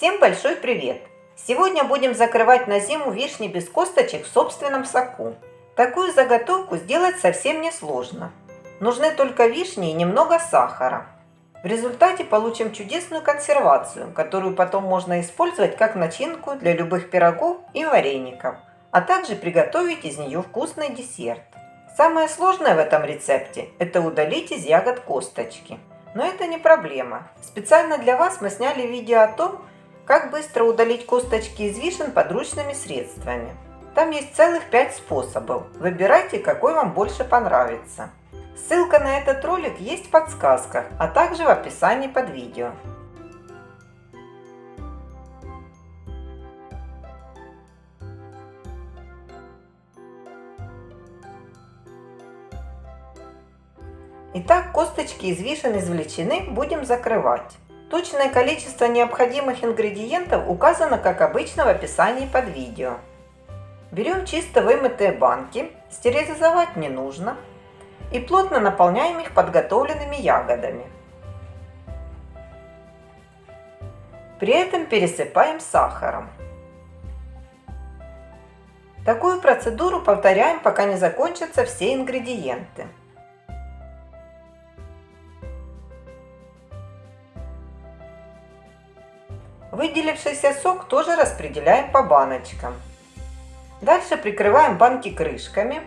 Всем большой привет! Сегодня будем закрывать на зиму вишни без косточек в собственном соку. Такую заготовку сделать совсем несложно. Нужны только вишни и немного сахара. В результате получим чудесную консервацию, которую потом можно использовать как начинку для любых пирогов и вареников, а также приготовить из нее вкусный десерт. Самое сложное в этом рецепте – это удалить из ягод косточки. Но это не проблема. Специально для вас мы сняли видео о том, как быстро удалить косточки из вишен подручными средствами. Там есть целых 5 способов. Выбирайте, какой вам больше понравится. Ссылка на этот ролик есть в подсказках, а также в описании под видео. Итак, косточки из вишен извлечены, будем закрывать. Точное количество необходимых ингредиентов указано, как обычно, в описании под видео. Берем чисто вымытые банки, стерилизовать не нужно, и плотно наполняем их подготовленными ягодами. При этом пересыпаем сахаром. Такую процедуру повторяем, пока не закончатся все ингредиенты. Выделившийся сок тоже распределяем по баночкам. Дальше прикрываем банки крышками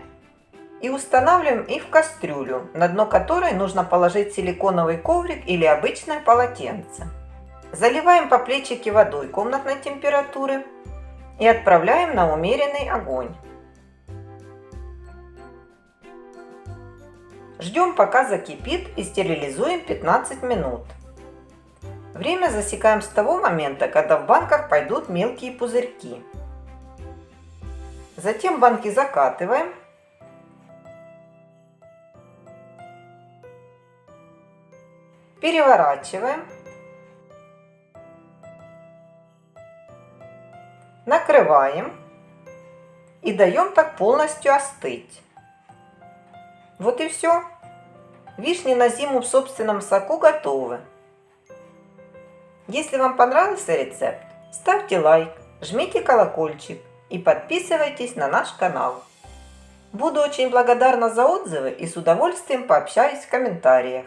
и устанавливаем их в кастрюлю, на дно которой нужно положить силиконовый коврик или обычное полотенце. Заливаем по плечике водой комнатной температуры и отправляем на умеренный огонь. Ждем пока закипит и стерилизуем 15 минут. Время засекаем с того момента, когда в банках пойдут мелкие пузырьки. Затем банки закатываем. Переворачиваем. Накрываем. И даем так полностью остыть. Вот и все. Вишни на зиму в собственном соку готовы. Если вам понравился рецепт, ставьте лайк, жмите колокольчик и подписывайтесь на наш канал. Буду очень благодарна за отзывы и с удовольствием пообщаюсь в комментариях.